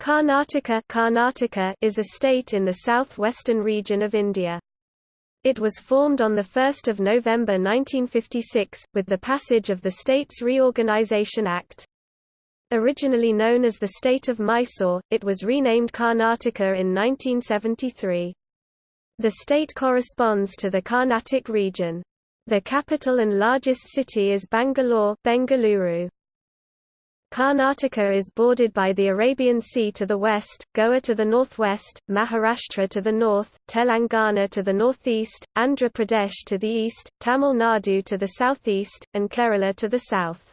Karnataka, Karnataka is a state in the southwestern region of India. It was formed on 1 November 1956, with the passage of the States Reorganisation Act. Originally known as the state of Mysore, it was renamed Karnataka in 1973. The state corresponds to the Carnatic region. The capital and largest city is Bangalore Bengaluru. Karnataka is bordered by the Arabian Sea to the west, Goa to the northwest, Maharashtra to the north, Telangana to the northeast, Andhra Pradesh to the east, Tamil Nadu to the southeast, and Kerala to the south.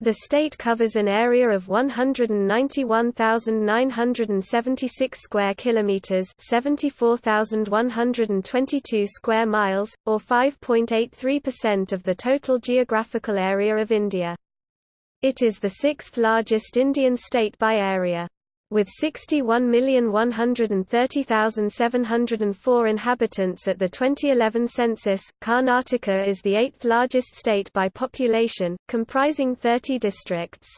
The state covers an area of 191,976 square kilometers, 74,122 square miles, or 5.83% of the total geographical area of India. It is the sixth largest Indian state by area. With 61,130,704 inhabitants at the 2011 census, Karnataka is the eighth largest state by population, comprising 30 districts.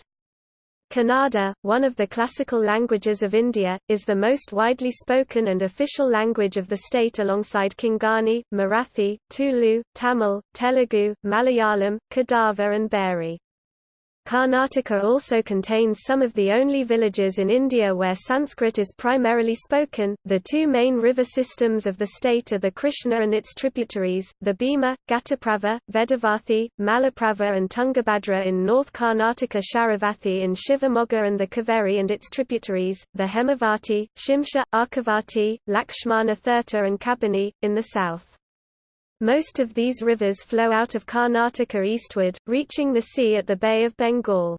Kannada, one of the classical languages of India, is the most widely spoken and official language of the state alongside Konkani, Marathi, Tulu, Tamil, Telugu, Malayalam, Kodava and Beary. Karnataka also contains some of the only villages in India where Sanskrit is primarily spoken. The two main river systems of the state are the Krishna and its tributaries, the Bhima, Ghataprabha, Vedavathi, Malaprabha, and Tungabhadra in North Karnataka, Sharavathi in Shivamogga, and the Kaveri and its tributaries, the Hemavati, Shimsha, Arkavati, Lakshmana Thirtha, and Kabini, in the south. Most of these rivers flow out of Karnataka eastward, reaching the sea at the Bay of Bengal.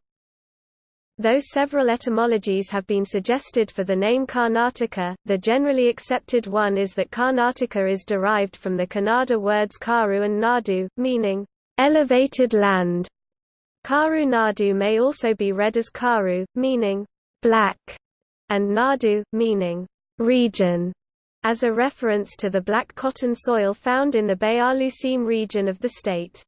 Though several etymologies have been suggested for the name Karnataka, the generally accepted one is that Karnataka is derived from the Kannada words karu and nadu, meaning, elevated land. Karu Nadu may also be read as karu, meaning, black, and nadu, meaning, region as a reference to the black cotton soil found in the Bayaluseem region of the state.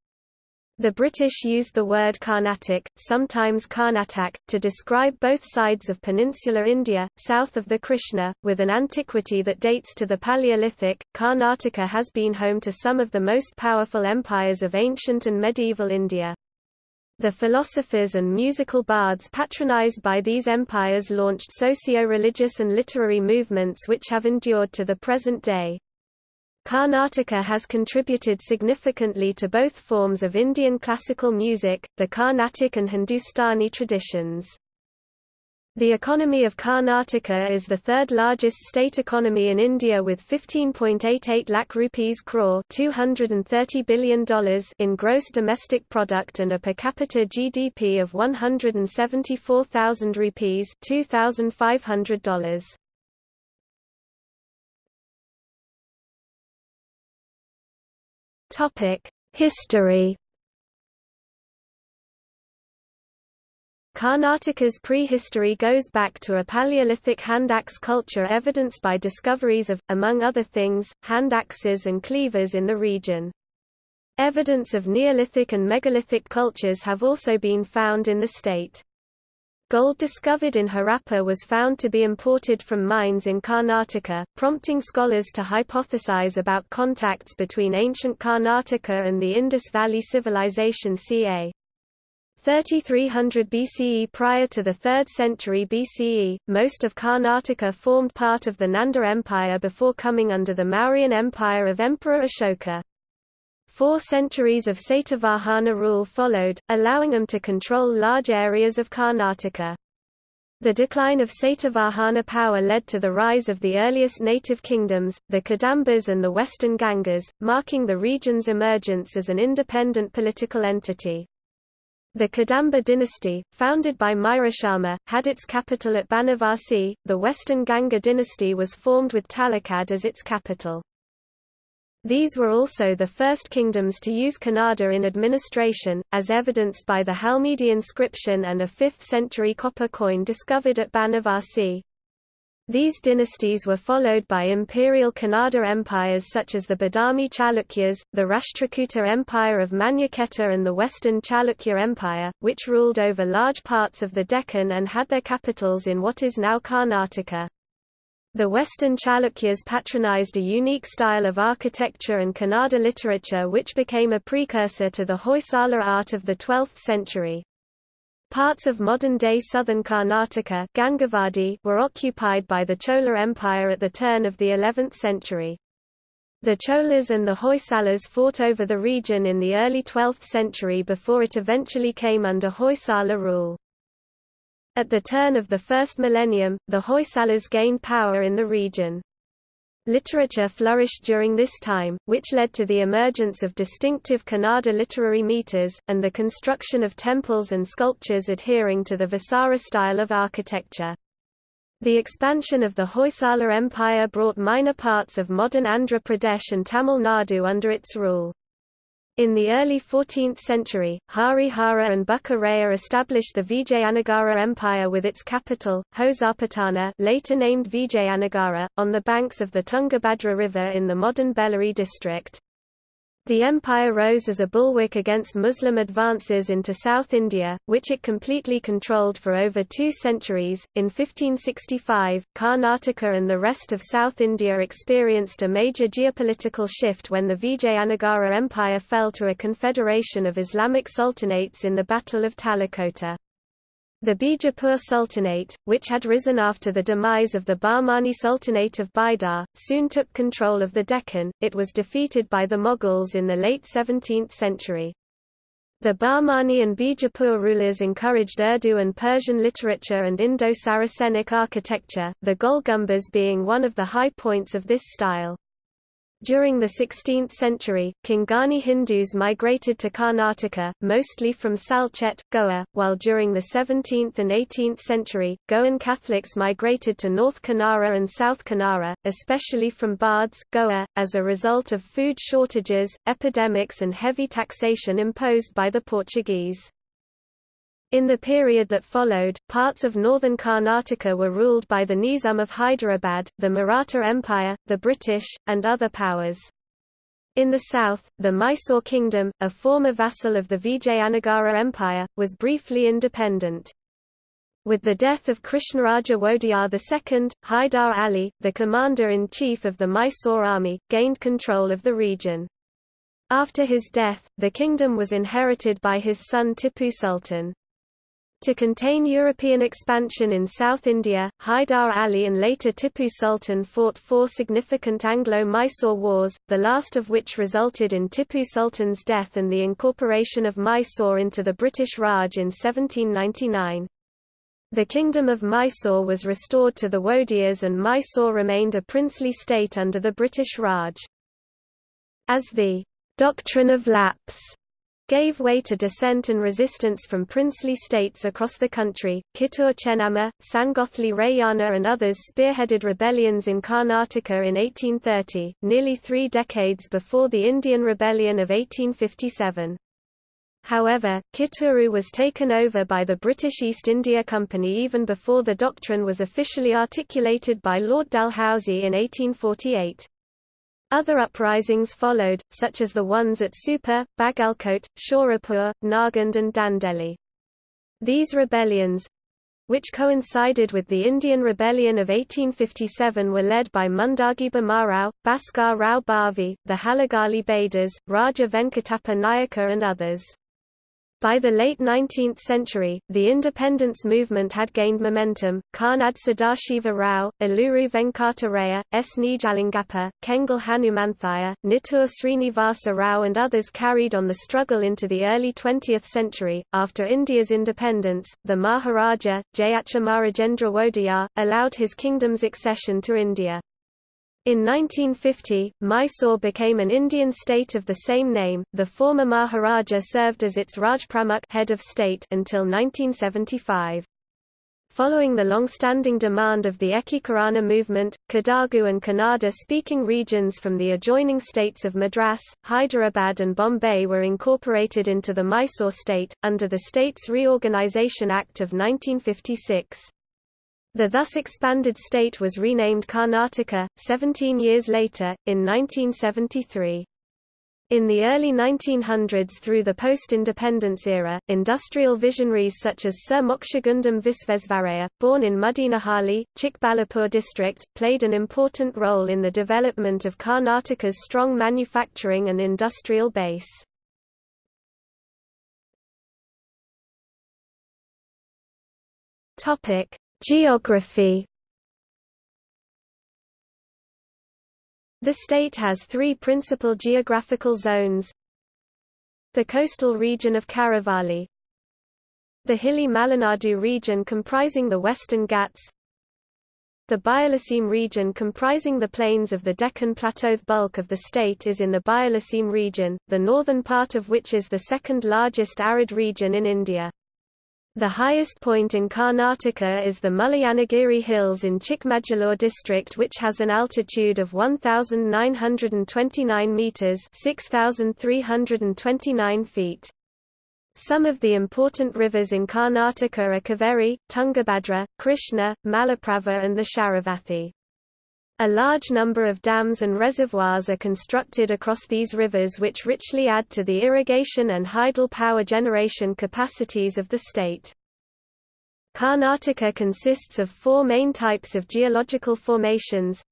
The British used the word Carnatic, sometimes Karnatak, to describe both sides of peninsular India, south of the Krishna, with an antiquity that dates to the Paleolithic. Karnataka has been home to some of the most powerful empires of ancient and medieval India. The philosophers and musical bards patronized by these empires launched socio-religious and literary movements which have endured to the present day. Karnataka has contributed significantly to both forms of Indian classical music, the Carnatic and Hindustani traditions. The economy of Karnataka is the third largest state economy in India with 15.88 lakh rupees crore $230 billion in gross domestic product and a per capita GDP of 174,000 rupees $2,500. Topic: History Karnataka's prehistory goes back to a Paleolithic hand axe culture evidenced by discoveries of, among other things, hand axes and cleavers in the region. Evidence of Neolithic and megalithic cultures have also been found in the state. Gold discovered in Harappa was found to be imported from mines in Karnataka, prompting scholars to hypothesize about contacts between ancient Karnataka and the Indus Valley Civilization ca. 3300 BCE Prior to the 3rd century BCE, most of Karnataka formed part of the Nanda Empire before coming under the Mauryan Empire of Emperor Ashoka. Four centuries of Satavahana rule followed, allowing them to control large areas of Karnataka. The decline of Satavahana power led to the rise of the earliest native kingdoms, the Kadambas and the Western Gangas, marking the region's emergence as an independent political entity. The Kadamba dynasty, founded by Mayurasharma, had its capital at Banavasi. The Western Ganga dynasty was formed with Talakad as its capital. These were also the first kingdoms to use Kannada in administration, as evidenced by the Halmidi inscription and a 5th century copper coin discovered at Banavasi. These dynasties were followed by imperial Kannada empires such as the Badami Chalukyas, the Rashtrakuta Empire of Manyakheta and the Western Chalukya Empire, which ruled over large parts of the Deccan and had their capitals in what is now Karnataka. The Western Chalukyas patronized a unique style of architecture and Kannada literature which became a precursor to the Hoysala art of the 12th century. Parts of modern-day southern Karnataka Gangavadi were occupied by the Chola Empire at the turn of the 11th century. The Cholas and the Hoysalas fought over the region in the early 12th century before it eventually came under Hoysala rule. At the turn of the first millennium, the Hoysalas gained power in the region. Literature flourished during this time, which led to the emergence of distinctive Kannada literary meters, and the construction of temples and sculptures adhering to the Vesara style of architecture. The expansion of the Hoysala Empire brought minor parts of modern Andhra Pradesh and Tamil Nadu under its rule. In the early 14th century, Harihara and Bukka established the Vijayanagara Empire with its capital, Hosapatana later named Vijayanagara, on the banks of the Tungabhadra River in the modern Bellary district. The empire rose as a bulwark against Muslim advances into South India, which it completely controlled for over two centuries. In 1565, Karnataka and the rest of South India experienced a major geopolitical shift when the Vijayanagara Empire fell to a confederation of Islamic sultanates in the Battle of Talikota. The Bijapur Sultanate, which had risen after the demise of the Bahmani Sultanate of Bidar, soon took control of the Deccan. It was defeated by the Mughals in the late 17th century. The Bahmani and Bijapur rulers encouraged Urdu and Persian literature and Indo-Saracenic architecture, the Gol Gumbaz being one of the high points of this style. During the 16th century, Konkani Hindus migrated to Karnataka, mostly from Salcette, Goa, while during the 17th and 18th century, Goan Catholics migrated to North Kanara and South Kanara, especially from Bardez, Goa, as a result of food shortages, epidemics and heavy taxation imposed by the Portuguese. In the period that followed, parts of northern Karnataka were ruled by the Nizam of Hyderabad, the Maratha Empire, the British, and other powers. In the south, the Mysore Kingdom, a former vassal of the Vijayanagara Empire, was briefly independent. With the death of Krishnaraja Wodeyar II, Haidar Ali, the commander-in-chief of the Mysore army, gained control of the region. After his death, the kingdom was inherited by his son Tipu Sultan. To contain European expansion in South India, Haidar Ali and later Tipu Sultan fought four significant Anglo-Mysore wars, the last of which resulted in Tipu Sultan's death and the incorporation of Mysore into the British Raj in 1799. The Kingdom of Mysore was restored to the Wodeyars and Mysore remained a princely state under the British Raj. As the doctrine of lapse gave way to dissent and resistance from princely states across the country. Kittur Chennamma, Sangolli Rayanna and others spearheaded rebellions in Karnataka in 1830, nearly three decades before the Indian Rebellion of 1857. However, Kitturu was taken over by the British East India Company even before the doctrine was officially articulated by Lord Dalhousie in 1848. Other uprisings followed, such as the ones at Supa, Bagalkote, Shorapur, Nargund and Dandeli. These rebellions, which coincided with the Indian Rebellion of 1857 were led by Mundagi Bhamarao, Bhaskar Rao Bhavi, the Halagali Bedas, Raja Venkatappa Nayaka and others. By the late 19th century, the independence movement had gained momentum. Karnad Sadashiva Rao, Aluru Venkata Raya, S. Nijalingappa, Kengal Hanumanthaya, Nittur Srinivasa Rao, and others carried on the struggle into the early 20th century. After India's independence, the Maharaja, Jayachamarajendra Wodeyar, allowed his kingdom's accession to India. In 1950, Mysore became an Indian state of the same name. The former Maharaja served as its Rajpramukh head of state until 1975. Following the long-standing demand of the Ekikarana movement, Kodagu and Kannada-speaking regions from the adjoining states of Madras, Hyderabad and Bombay were incorporated into the Mysore state, under the States Reorganisation Act of 1956. The thus expanded state was renamed Karnataka, 17 years later, in 1973. In the early 1900s through the post-independence era, industrial visionaries such as Sir Mokshagundam Visvesvaraya, born in Muddenahalli, Chikballapur district, played an important role in the development of Karnataka's strong manufacturing and industrial base. Geography The state has three principal geographical zones The coastal region of Karavalli The hilly Malenadu region comprising the Western Ghats The Bayelseem region comprising the plains of the Deccan Plateau. The bulk of the state is in the Bayelseem region, the northern part of which is the second largest arid region in India. The highest point in Karnataka is the Mullayanagiri Hills in Chikmagalur district which has an altitude of 1,929 metres 6,329 feet. Some of the important rivers in Karnataka are Kaveri, Tungabhadra, Krishna, Malaprabha and the Sharavathi. A large number of dams and reservoirs are constructed across these rivers which richly add to the irrigation and hydel power generation capacities of the state. Karnataka consists of four main types of geological formations,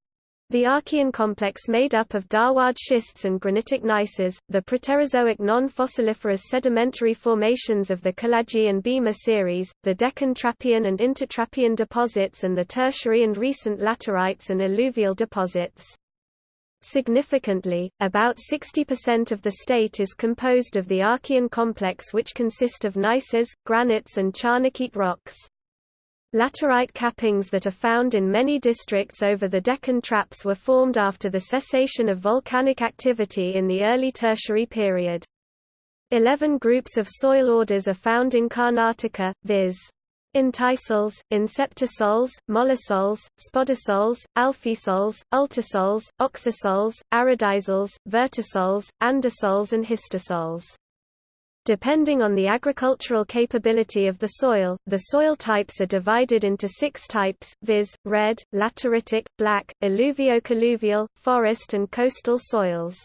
the Archean complex made up of Dharwad schists and granitic gneisses, the Proterozoic non-fossiliferous sedimentary formations of the Kaladgi and Bhima series, the Deccan Trappean and Intertrappean deposits and the tertiary and recent laterites and alluvial deposits. Significantly, about 60% of the state is composed of the Archean complex which consist of gneisses, granites and Charnockite rocks. Laterite cappings that are found in many districts over the Deccan Traps were formed after the cessation of volcanic activity in the early Tertiary period. Eleven groups of soil orders are found in Karnataka, viz. Entisols, Inceptisols, Mollisols, Spodosols, Alfisols, Ultisols, Oxisols, Aridisols, Vertisols, Andisols and Histosols. Depending on the agricultural capability of the soil, the soil types are divided into six types, viz., red, lateritic, black, alluvio-colluvial, forest and coastal soils.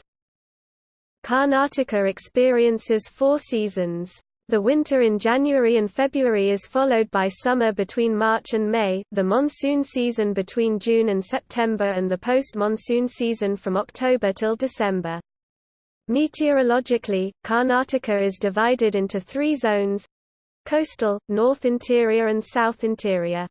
Karnataka experiences four seasons. The winter in January and February is followed by summer between March and May, the monsoon season between June and September and the post-monsoon season from October till December. Meteorologically, Karnataka is divided into three zones coastal, north interior and south interior.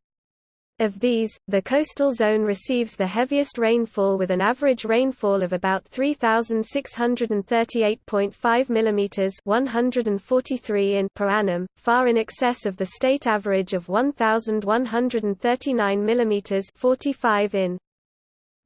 Of these, the coastal zone receives the heaviest rainfall with an average rainfall of about 3638.5 mm 143 in per annum, far in excess of the state average of 1139 mm 45 in.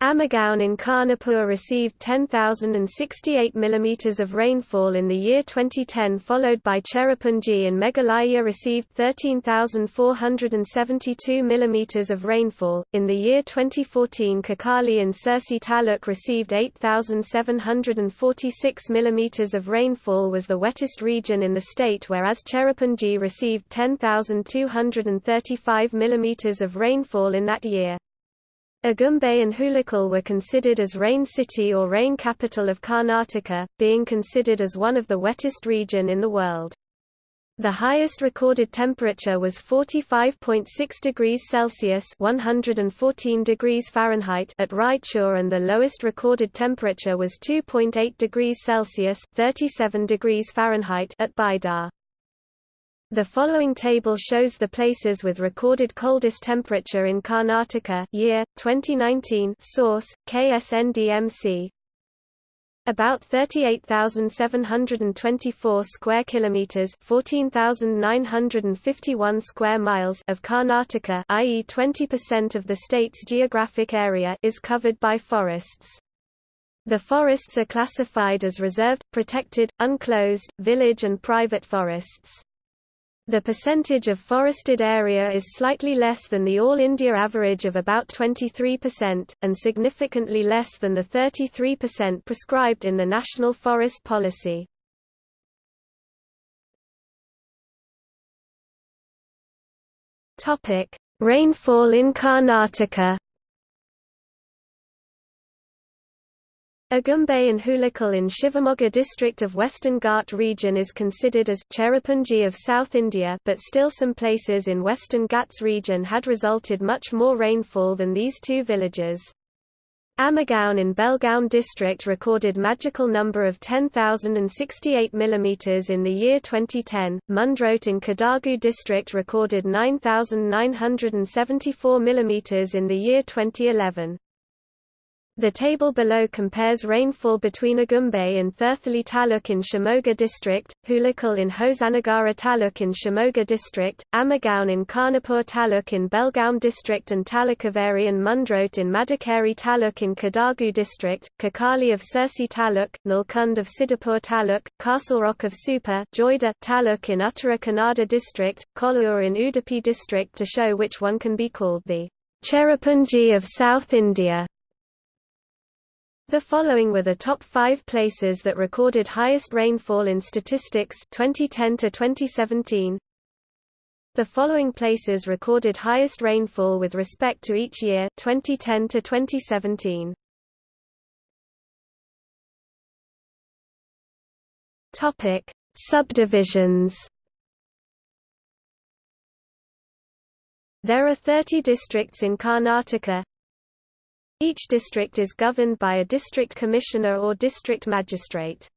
Amagaon in Khanapur received 10,068 mm of rainfall in the year 2010 followed by Cherrapunji and Meghalaya received 13,472 mm of rainfall. In the year 2014 Kakali and Sirsi Taluk received 8,746 mm of rainfall was the wettest region in the state whereas Cherrapunji received 10,235 mm of rainfall in that year. Agumbe and Hulikal were considered as rain city or rain capital of Karnataka, being considered as one of the wettest region in the world. The highest recorded temperature was 45.6 degrees Celsius (114 degrees Fahrenheit) at Raichur and the lowest recorded temperature was 2.8 degrees Celsius (37 degrees Fahrenheit) at Bidar. The following table shows the places with recorded coldest temperature in Karnataka year 2019 source KSNDMC about 38,724 square kilometers, 14,951 square miles of Karnataka, i.e. 20% of the state's geographic area is covered by forests. The forests are classified as reserved, protected, unclosed, village and private forests. The percentage of forested area is slightly less than the All India average of about 23%, and significantly less than the 33% prescribed in the National Forest Policy. Rainfall in Karnataka Agumbe and Hulikal in Shivamogga district of Western Ghat region is considered as Cherrapunji of South India but still some places in Western Ghats region had resulted much more rainfall than these two villages. Amagaon in Belgaum district recorded magical number of 10,068 mm in the year 2010. Mundrote in Kodagu district recorded 9,974 mm in the year 2011. The table below compares rainfall between Agumbe in Thirthahalli Taluk in Shimoga district, Hulikal in Hosanagara Taluk in Shimoga district, Amagaon in Khanapur Taluk in Belgaum district and Talukaveri and Mundrote in Madikeri Taluk in Kodagu district, Kakali of Sirsi Taluk, Nalkund of Siddapur Taluk, Rock of Supa Joida Taluk in Uttara Kannada district, Kollur in Udupi district to show which one can be called the Cherrapunji of South India. The following were the top five places that recorded highest rainfall in statistics 2010 to 2017. The following places recorded highest rainfall with respect to each year 2010 to 2017. Topic: Subdivisions. There are 30 districts in Karnataka, each district is governed by a district commissioner or district magistrate.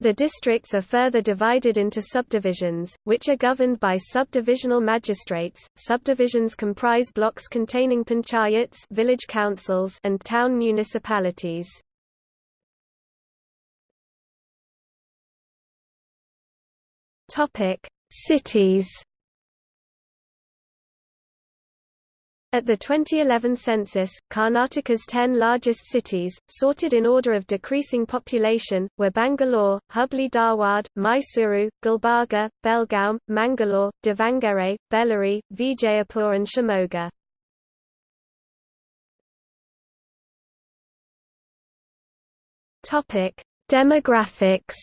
The districts are further divided into subdivisions, which are governed by subdivisional magistrates. Subdivisions comprise blocks containing panchayats, village councils, and town municipalities. Topic: Cities. At the 2011 census, Karnataka's 10 largest cities, sorted in order of decreasing population, were Bangalore, Hubli Dharwad, Mysuru, Gulbarga, Belgaum, Mangalore, Davangere, Bellary, Vijayapur and Shimoga. Demographics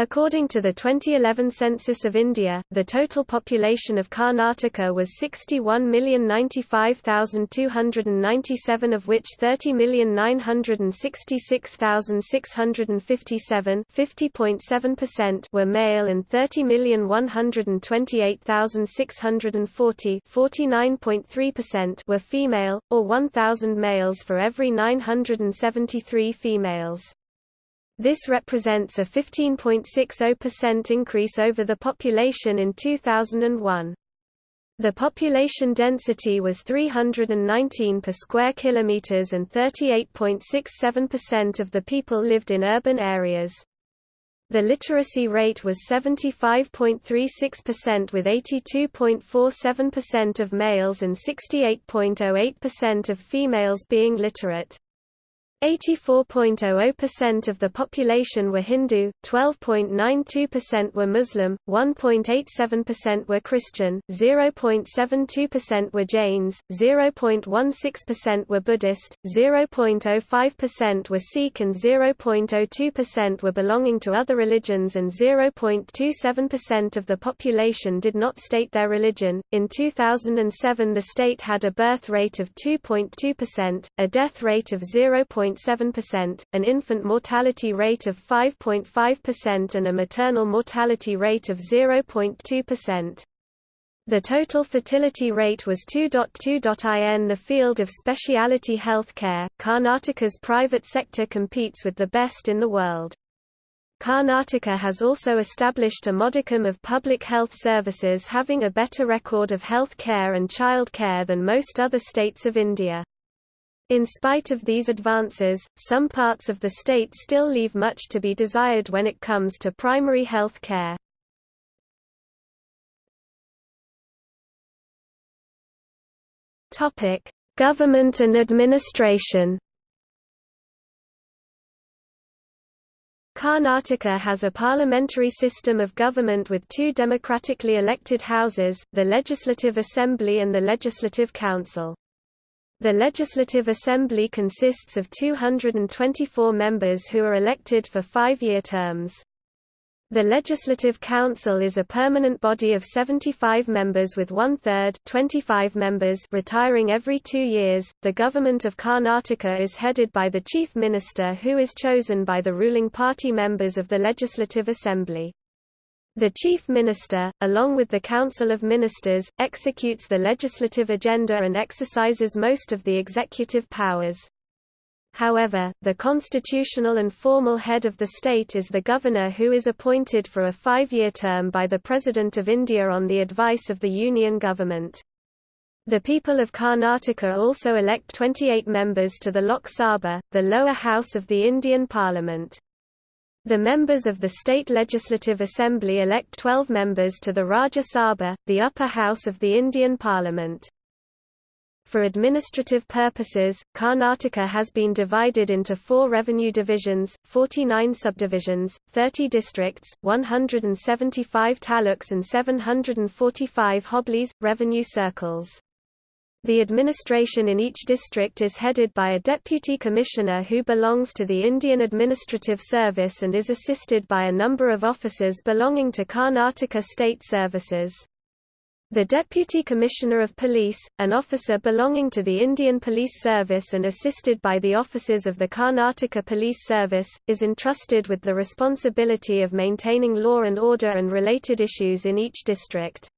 According to the 2011 census of India, the total population of Karnataka was 61,095,297 of which 30,966,657 were male and 30,128,640 were female, or 1,000 males for every 973 females. This represents a 15.60% increase over the population in 2001. The population density was 319 per square kilometers and 38.67% of the people lived in urban areas. The literacy rate was 75.36% with 82.47% of males and 68.08% of females being literate. 84.00% of the population were Hindu, 12.92% were Muslim, 1.87% were Christian, 0.72% were Jains, 0.16% were Buddhist, 0.05% were Sikh and 0.02% were belonging to other religions and 0.27% of the population did not state their religion. In 2007 the state had a birth rate of 2.2%, a death rate of 0. 5.7%, an infant mortality rate of 5.5% and a maternal mortality rate of 0.2%. The total fertility rate was 2.2. In the field of specialty healthcare. Karnataka's private sector competes with the best in the world. Karnataka has also established a modicum of public health services having a better record of health care and child care than most other states of India. In spite of these advances, some parts of the state still leave much to be desired when it comes to primary health care. Government and administration Karnataka has a parliamentary system of government with two democratically elected houses, the Legislative Assembly and the Legislative Council. The Legislative Assembly consists of 224 members who are elected for five-year terms. The Legislative Council is a permanent body of 75 members with one-third 25 members retiring every two years. The government of Karnataka is headed by the chief minister who is chosen by the ruling party members of the Legislative Assembly. The chief minister, along with the Council of Ministers, executes the legislative agenda and exercises most of the executive powers. However, the constitutional and formal head of the state is the governor who is appointed for a five-year term by the President of India on the advice of the Union government. The people of Karnataka also elect 28 members to the Lok Sabha, the lower house of the Indian Parliament. The members of the State Legislative Assembly elect 12 members to the Rajya Sabha, the upper house of the Indian Parliament. For administrative purposes, Karnataka has been divided into four revenue divisions, 49 subdivisions, 30 districts, 175 taluks and 745 hoblis, revenue circles. The administration in each district is headed by a deputy commissioner who belongs to the Indian Administrative Service and is assisted by a number of officers belonging to Karnataka State Services. The Deputy Commissioner of Police, an officer belonging to the Indian Police Service and assisted by the officers of the Karnataka Police Service, is entrusted with the responsibility of maintaining law and order and related issues in each district.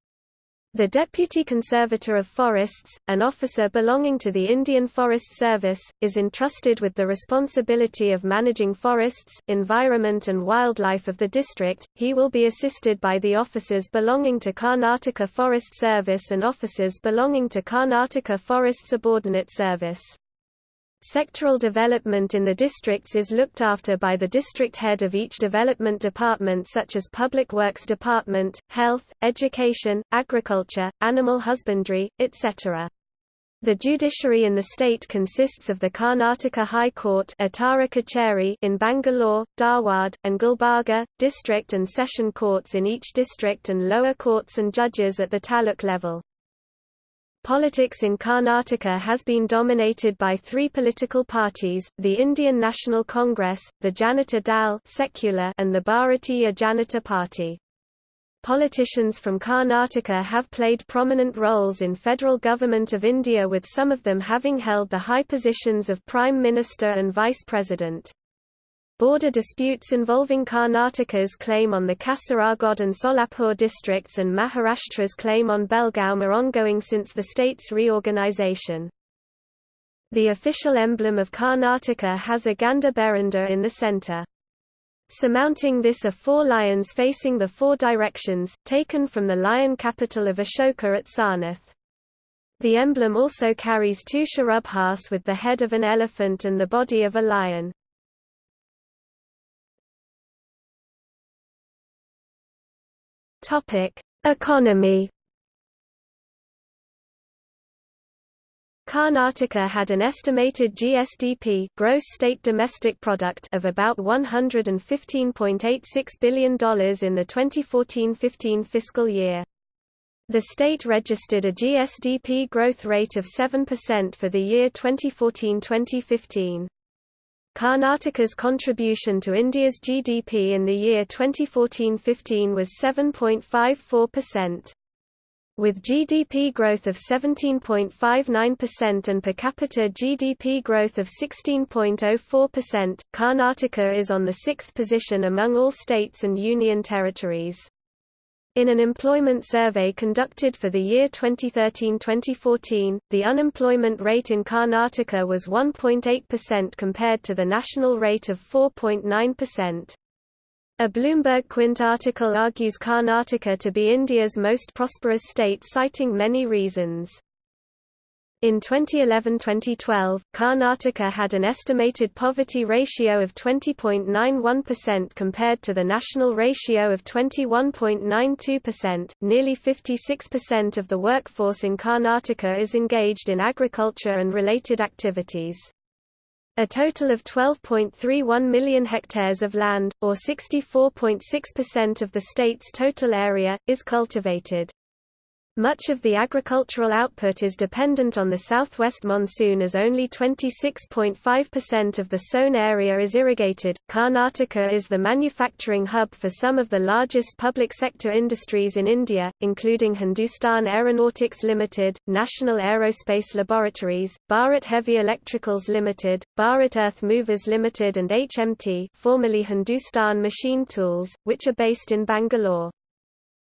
The Deputy Conservator of Forests, an officer belonging to the Indian Forest Service, is entrusted with the responsibility of managing forests, environment and wildlife of the district. He will be assisted by the officers belonging to Karnataka Forest Service and officers belonging to Karnataka Forest Subordinate Service. Sectoral development in the districts is looked after by the district head of each development department such as Public Works Department, Health, Education, Agriculture, Animal Husbandry, etc. The judiciary in the state consists of the Karnataka High Court in Bangalore, Dharwad, and Gulbarga, district and session courts in each district and lower courts and judges at the taluk level. Politics in Karnataka has been dominated by three political parties, the Indian National Congress, the Janata Dal secular and the Bharatiya Janata Party. Politicians from Karnataka have played prominent roles in federal government of India with some of them having held the high positions of Prime Minister and Vice President. Border disputes involving Karnataka's claim on the Kasaragod and Solapur districts and Maharashtra's claim on Belgaum are ongoing since the state's reorganization. The official emblem of Karnataka has a Gandabherunda in the center. Surmounting this are four lions facing the four directions, taken from the lion capital of Ashoka at Sarnath. The emblem also carries two sharabhas with the head of an elephant and the body of a lion. Topic: Economy. Karnataka had an estimated GSDP gross state domestic product of about $115.86 billion in the 2014-15 fiscal year. The state registered a GSDP growth rate of 7% for the year 2014-2015. Karnataka's contribution to India's GDP in the year 2014-15 was 7.54%. With GDP growth of 17.59% and per capita GDP growth of 16.04%, Karnataka is on the sixth position among all states and union territories. In an employment survey conducted for the year 2013-2014, the unemployment rate in Karnataka was 1.8% compared to the national rate of 4.9%. A Bloomberg Quint article argues Karnataka to be India's most prosperous state citing many reasons. In 2011–2012, Karnataka had an estimated poverty ratio of 20.91% compared to the national ratio of 21.92%. Nearly 56% of the workforce in Karnataka is engaged in agriculture and related activities. A total of 12.31 million hectares of land, or 64.6% of the state's total area, is cultivated. Much of the agricultural output is dependent on the southwest monsoon as only 26.5% of the sown area is irrigated. Karnataka is the manufacturing hub for some of the largest public sector industries in India, including Hindustan Aeronautics Limited, National Aerospace Laboratories, Bharat Heavy Electricals Limited, Bharat Earth Movers Limited and HMT, formerly Hindustan Machine Tools, which are based in Bangalore.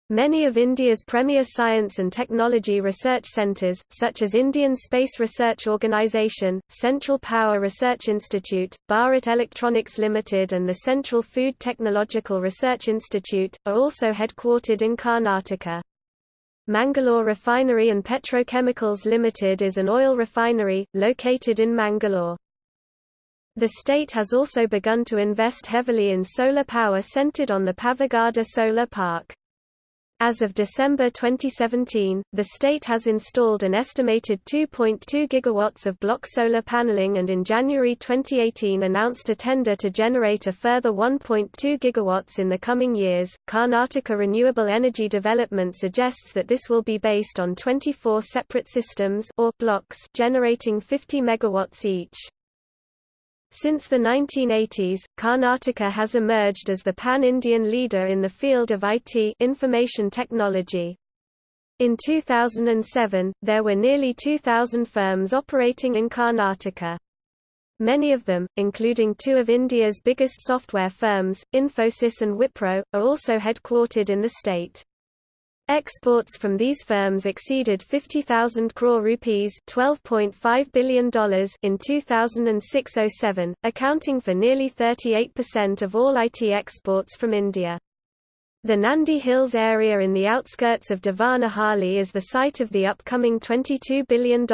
Many of India's premier science and technology research centres, such as Indian Space Research Organisation, Central Power Research Institute, Bharat Electronics Limited and the Central Food Technological Research Institute, are also headquartered in Karnataka. Mangalore Refinery and Petrochemicals Limited is an oil refinery, located in Mangalore. The state has also begun to invest heavily in solar power centered on the Pavagada Solar Park. As of December 2017, the state has installed an estimated 2.2 gigawatts of block solar paneling and in January 2018 announced a tender to generate a further 1.2 gigawatts in the coming years. Karnataka Renewable Energy Development suggests that this will be based on 24 separate systems or blocks generating 50 megawatts each. Since the 1980s, Karnataka has emerged as the pan-Indian leader in the field of IT information technology. In 2007, there were nearly 2,000 firms operating in Karnataka. Many of them, including two of India's biggest software firms, Infosys and Wipro, are also headquartered in the state. Exports from these firms exceeded 50,000 crore rupees $12.5 billion in 2006–07, accounting for nearly 38% of all IT exports from India. The Nandi Hills area in the outskirts of Devanahalli is the site of the upcoming $22 billion,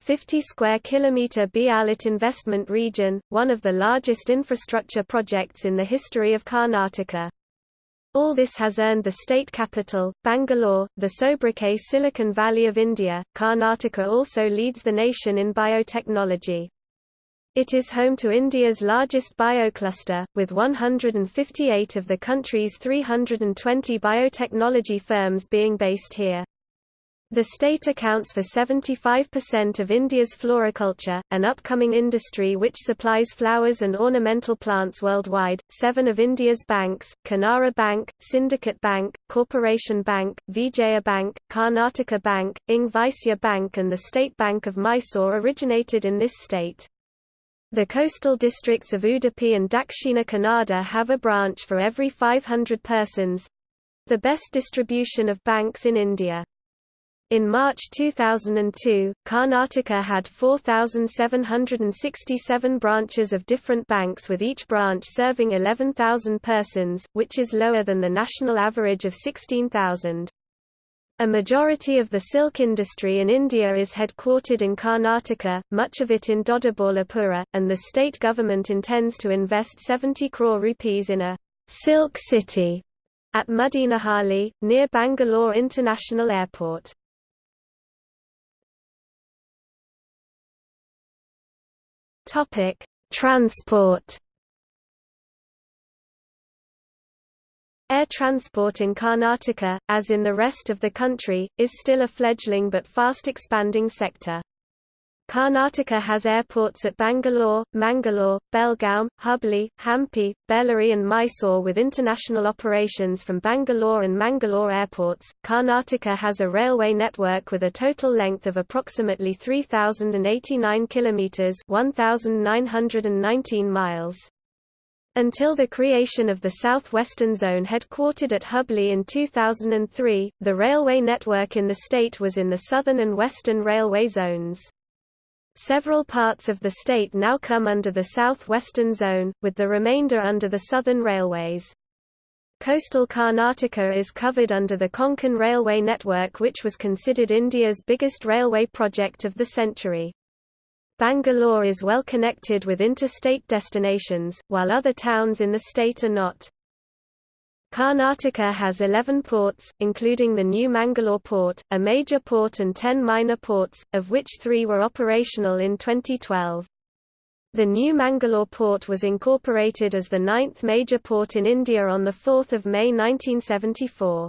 50 square kilometer BIAL IT investment region, one of the largest infrastructure projects in the history of Karnataka. All this has earned the state capital, Bangalore, the sobriquet Silicon Valley of India. Karnataka also leads the nation in biotechnology. It is home to India's largest biocluster, with 158 of the country's 320 biotechnology firms being based here. The state accounts for 75% of India's floriculture, an upcoming industry which supplies flowers and ornamental plants worldwide. Seven of India's banks, Canara Bank, Syndicate Bank, Corporation Bank, Vijaya Bank, Karnataka Bank, ING Vysya Bank and the State Bank of Mysore originated in this state. The coastal districts of Udupi and Dakshina Kannada have a branch for every 500 persons—the best distribution of banks in India. In March 2002, Karnataka had 4,767 branches of different banks with each branch serving 11,000 persons, which is lower than the national average of 16,000. A majority of the silk industry in India is headquartered in Karnataka, much of it in Doddabalapura, and the state government intends to invest 70 crore rupees in a silk city at Muddenahalli, near Bangalore International Airport. Topic: Transport. Air transport in Karnataka, as in the rest of the country, is still a fledgling but fast expanding sector. Karnataka has airports at Bangalore, Mangalore, Belgaum, Hubli, Hampi, Bellary, and Mysore with international operations from Bangalore and Mangalore airports. Karnataka has a railway network with a total length of approximately 3,089 kilometers (1,919 miles). Until the creation of the Southwestern Zone headquartered at Hubli in 2003, the railway network in the state was in the Southern and Western Railway zones. Several parts of the state now come under the southwestern zone, with the remainder under the southern railways. Coastal Karnataka is covered under the Konkan Railway network which was considered India's biggest railway project of the century. Bangalore is well connected with interstate destinations, while other towns in the state are not. Karnataka has 11 ports, including the new Mangalore port, a major port and 10 minor ports, of which three were operational in 2012. The new Mangalore port was incorporated as the ninth major port in India on 4 May 1974.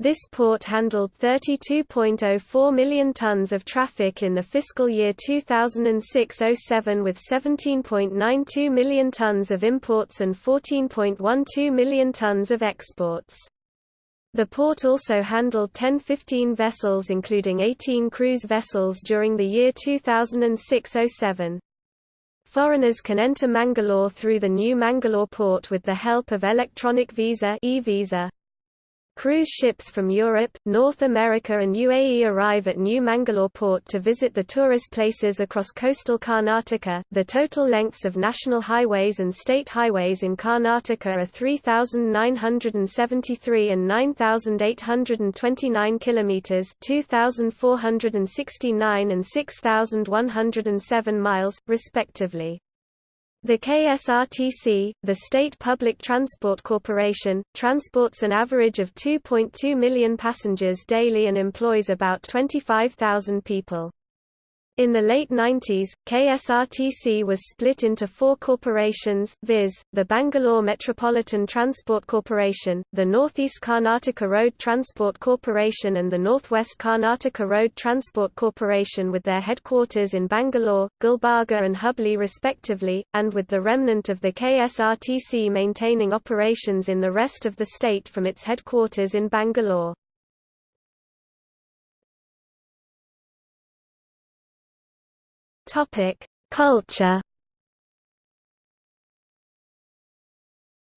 This port handled 32.04 million tons of traffic in the fiscal year 2006-07 with 17.92 million tons of imports and 14.12 million tons of exports. The port also handled 10-15 vessels including 18 cruise vessels during the year 2006-07. Foreigners can enter Mangalore through the new Mangalore port with the help of electronic visa e-visa. Cruise ships from Europe, North America and UAE arrive at New Mangalore port to visit the tourist places across coastal Karnataka. The total lengths of national highways and state highways in Karnataka are 3973 and 9829 kilometers, 2469 and 6107 miles respectively. The KSRTC, the State Public Transport Corporation, transports an average of 2.2 million passengers daily and employs about 25,000 people. In the late 90s, KSRTC was split into four corporations, viz., the Bangalore Metropolitan Transport Corporation, the Northeast Karnataka Road Transport Corporation and the Northwest Karnataka Road Transport Corporation with their headquarters in Bangalore, Gulbarga and Hubli respectively, and with the remnant of the KSRTC maintaining operations in the rest of the state from its headquarters in Bangalore. Topic: Culture.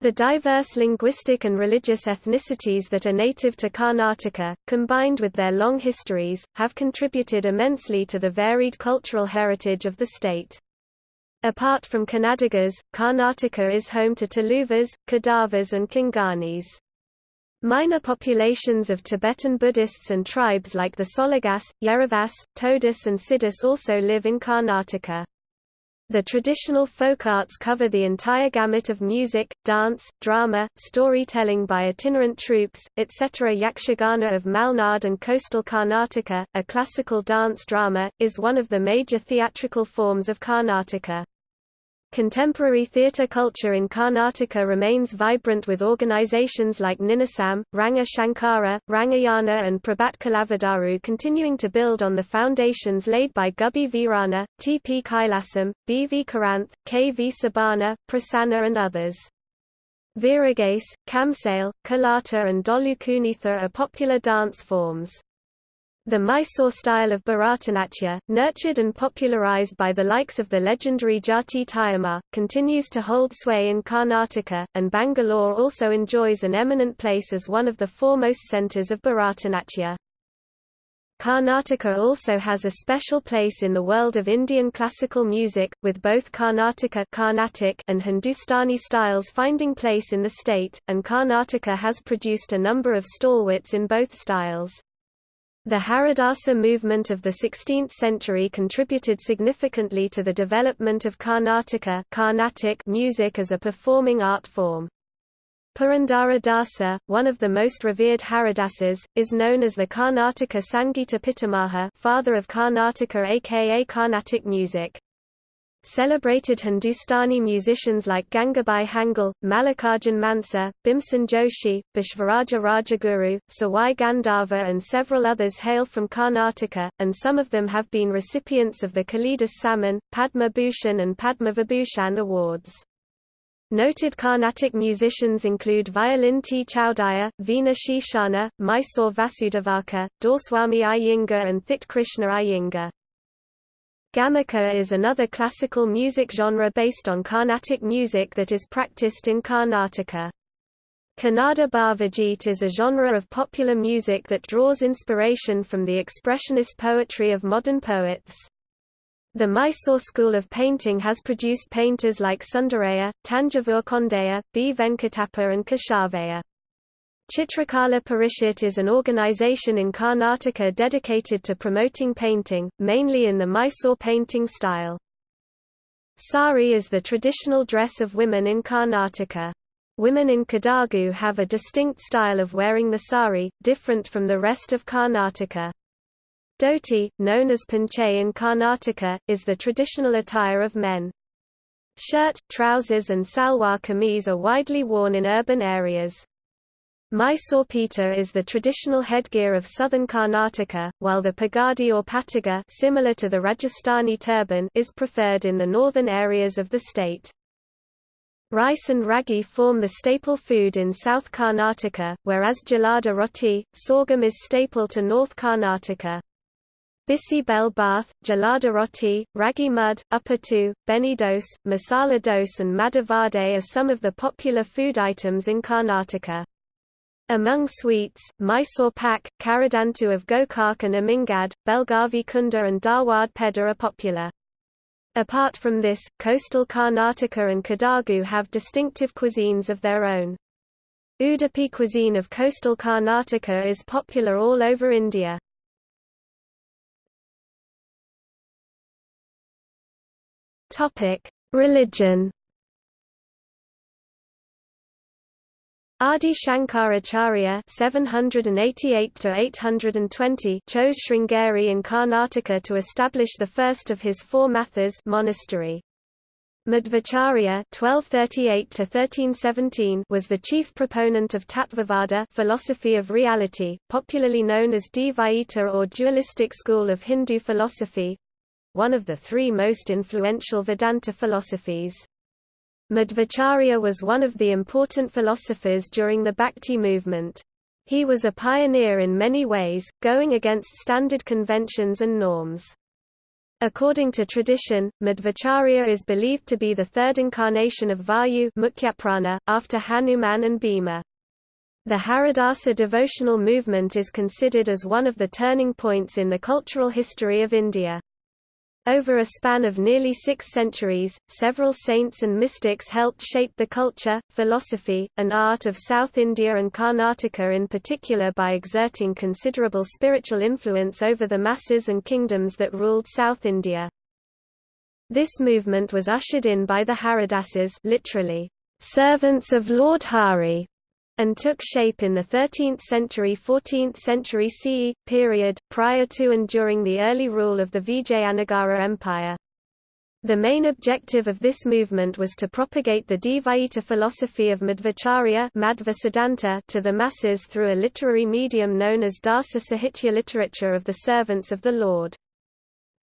The diverse linguistic and religious ethnicities that are native to Karnataka, combined with their long histories, have contributed immensely to the varied cultural heritage of the state. Apart from Kannadigas, Karnataka is home to Tuluvas, Kodavas and Konkanis. Minor populations of Tibetan Buddhists and tribes like the Soligas, Yeravas, Todis and Sidis also live in Karnataka. The traditional folk arts cover the entire gamut of music, dance, drama, storytelling by itinerant troupes, etc. Yakshagana of Malnad and coastal Karnataka, a classical dance drama, is one of the major theatrical forms of Karnataka. Contemporary theatre culture in Karnataka remains vibrant with organizations like Ninasam, Ranga Shankara, Rangayana and Prabhat Kalavadaru continuing to build on the foundations laid by Gubbi Veeranna, T. P. Kailasam, B. V. Karanth, K. V. Subbanna, Prasanna and others. Veeragase, Kamsale, Kolata and Dolu Kunitha are popular dance forms. The Mysore style of Bharatanatyam, nurtured and popularized by the likes of the legendary Jatti Tayamma, continues to hold sway in Karnataka, and Bangalore also enjoys an eminent place as one of the foremost centers of Bharatanatyam. Karnataka also has a special place in the world of Indian classical music, with both Karnataka Carnatic and Hindustani styles finding place in the state, and Karnataka has produced a number of stalwarts in both styles. The Haridasa movement of the 16th century contributed significantly to the development of Karnataka Carnatic music as a performing art form. Purandara Dasa, one of the most revered Haridasas, is known as the Karnataka Sangita Pitamaha father of Karnataka aka Carnatic music. Celebrated Hindustani musicians like Gangubai Hangal, Mallikarjun Mansur, Bhimsen Joshi, Basavaraj Rajguru, Sawai Gandharva and several others hail from Karnataka, and some of them have been recipients of the Kalidas Samman, Padma Bhushan and Padma Vibhushan awards. Noted Carnatic musicians include violin T. Chowdiah, Veena Sheshanna, Mysore Vasudevachar, Doreswamy Iyengar and Thitte Krishna Iyengar. Gamaka is another classical music genre based on Carnatic music that is practiced in Karnataka. Kannada Bhavageete is a genre of popular music that draws inspiration from the expressionist poetry of modern poets. The Mysore school of painting has produced painters like Sundaraya, Tanjavur Kondeya, B. Venkatappa and Keshavaya. Chitrakala Parishath is an organization in Karnataka dedicated to promoting painting, mainly in the Mysore painting style. Sari is the traditional dress of women in Karnataka. Women in Kodagu have a distinct style of wearing the sari, different from the rest of Karnataka. Dhoti, known as panche in Karnataka, is the traditional attire of men. Shirt, trousers and salwar kameez are widely worn in urban areas. Mysore peta is the traditional headgear of southern Karnataka, while the pagadi or pataga similar to the Rajasthani turban is preferred in the northern areas of the state. Rice and ragi form the staple food in South Karnataka, whereas jolada rotti, sorghum is staple to North Karnataka. Bisi bel bath, jolada rotti, ragi mud, uppittu, benne dose, masala dose and madavade are some of the popular food items in Karnataka. Among sweets, Mysore pak, Karadantu of Gokak and Amingad, Belgavi Kunda and Dharwad Peda are popular. Apart from this, coastal Karnataka and Kodagu have distinctive cuisines of their own. Udupi cuisine of coastal Karnataka is popular all over India. Religion Adi Shankaracharya (788–820) chose Sringeri in Karnataka to establish the first of his four mathas monastery. Madhvacharya (1238–1317) was the chief proponent of Tattvavada, philosophy of reality, popularly known as Dvaita or dualistic school of Hindu philosophy, one of the three most influential Vedanta philosophies. Madhvacharya was one of the important philosophers during the Bhakti movement. He was a pioneer in many ways, going against standard conventions and norms. According to tradition, Madhvacharya is believed to be the third incarnation of Vayu Mukhyaprana, after Hanuman and Bhima. The Haridasa devotional movement is considered as one of the turning points in the cultural history of India. Over a span of nearly six centuries, several saints and mystics helped shape the culture, philosophy, and art of South India and Karnataka in particular by exerting considerable spiritual influence over the masses and kingdoms that ruled South India. This movement was ushered in by the Haridasas literally, servants of Lord Hari, and took shape in the 13th century 14th century CE, period, prior to and during the early rule of the Vijayanagara Empire. The main objective of this movement was to propagate the Dvaita philosophy of Madhvacharya to the masses through a literary medium known as Dasa Sahitya literature of the servants of the Lord.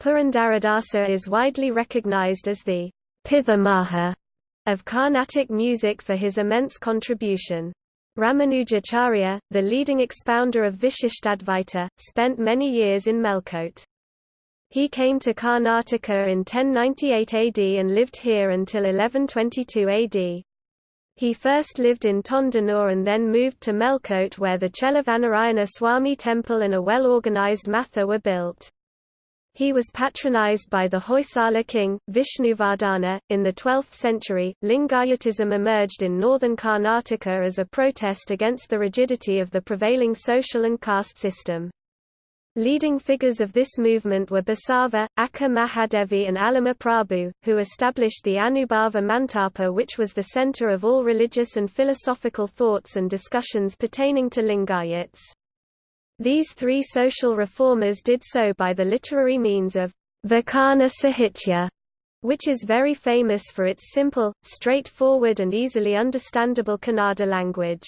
Purandaradasa is widely recognized as the Pithamaha of Carnatic music for his immense contribution. Ramanujacharya, the leading expounder of Vishishtadvaita, spent many years in Melkote. He came to Karnataka in 1098 AD and lived here until 1122 AD. He first lived in Tondanur and then moved to Melkote where the Chelavanarayana Swami temple and a well-organized matha were built. He was patronized by the Hoysala king, Vishnuvardhana. In the 12th century, Lingayatism emerged in northern Karnataka as a protest against the rigidity of the prevailing social and caste system. Leading figures of this movement were Basava, Akka Mahadevi and Allama Prabhu, who established the Anubhava Mantapa which was the center of all religious and philosophical thoughts and discussions pertaining to Lingayats. These three social reformers did so by the literary means of Vachana Sahitya, which is very famous for its simple, straightforward and easily understandable Kannada language.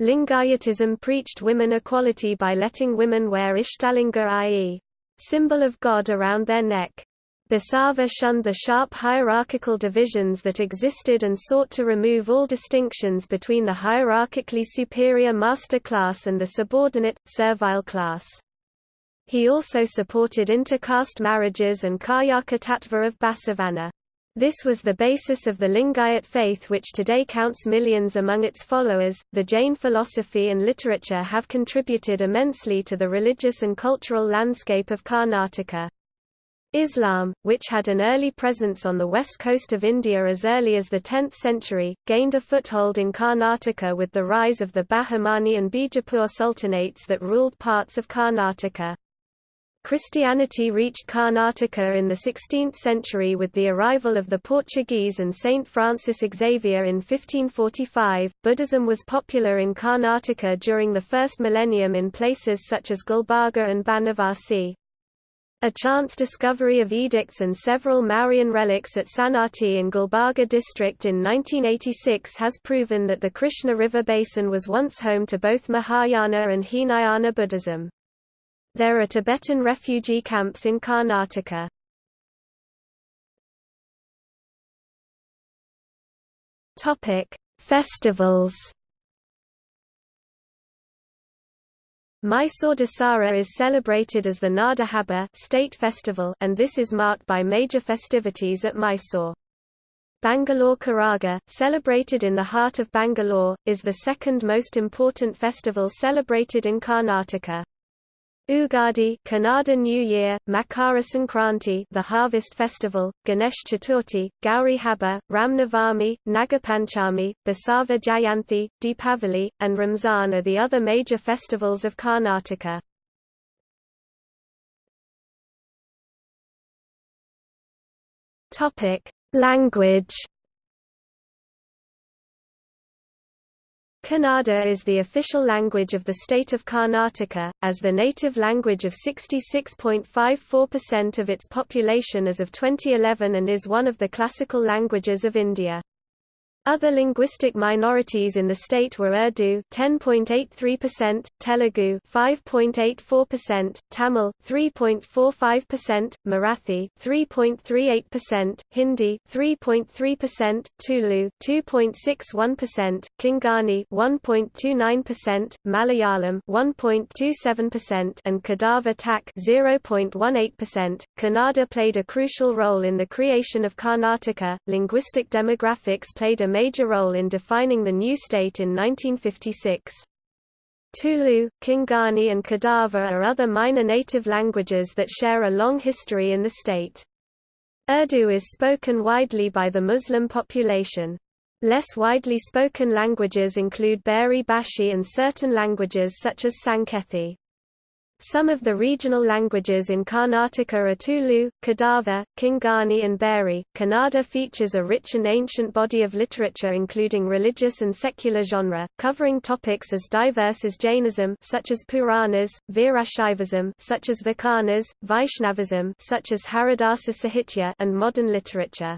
Lingayatism preached women equality by letting women wear ishtalinga i.e. symbol of God around their neck. Basava shunned the sharp hierarchical divisions that existed and sought to remove all distinctions between the hierarchically superior master class and the subordinate, servile class. He also supported inter-caste marriages and Karyaka Tattva of Basavana. This was the basis of the Lingayat faith which today counts millions among its followers. The Jain philosophy and literature have contributed immensely to the religious and cultural landscape of Karnataka. Islam, which had an early presence on the west coast of India as early as the 10th century, gained a foothold in Karnataka with the rise of the Bahmani and Bijapur sultanates that ruled parts of Karnataka. Christianity reached Karnataka in the 16th century with the arrival of the Portuguese and Saint Francis Xavier in 1545. Buddhism was popular in Karnataka during the first millennium in places such as Gulbarga and Banavasi. A chance discovery of edicts and several Mauryan relics at Sannati in Gulbarga district in 1986 has proven that the Krishna River basin was once home to both Mahayana and Hinayana Buddhism. There are Tibetan refugee camps in Karnataka. Festivals. Mysore Dasara is celebrated as the Nada Habba state festival and this is marked by major festivities at Mysore. Bangalore Karaga, celebrated in the heart of Bangalore, is the second most important festival celebrated in Karnataka. Ugadi Kannada New Year, Makara Sankranti the Harvest Festival, Ganesh Chaturthi, Gauri Habba, Ramnavami, Nagapanchami, Basava Jayanthi, Deepavali, and Ramzan are the other major festivals of Karnataka. Language Kannada is the official language of the state of Karnataka, as the native language of 66.54% of its population as of 2011 and is one of the classical languages of India. Other linguistic minorities in the state were Urdu 10.83%, Telugu 5.84%, Tamil 3.45%, Marathi 3.38%, Hindi 3.3%, Tulu 2.61%, Konkani 1.29%, Malayalam 1.27% and Kodava Tak 0.18%. Kannada played a crucial role in the creation of Karnataka. Linguistic demographics played a major role in defining the new state in 1956. Tulu, Konkani and Kodava are other minor native languages that share a long history in the state. Urdu is spoken widely by the Muslim population. Less widely spoken languages include Beary Bashi and certain languages such as Sankethi. Some of the regional languages in Karnataka are Tulu, Kodava, Konkani and Beary. Kannada features a rich and ancient body of literature including religious and secular genre, covering topics as diverse as Jainism such as Puranas, Veerashaivism such as Vachanas, Vaishnavism such as Haridasa Sahitya and modern literature.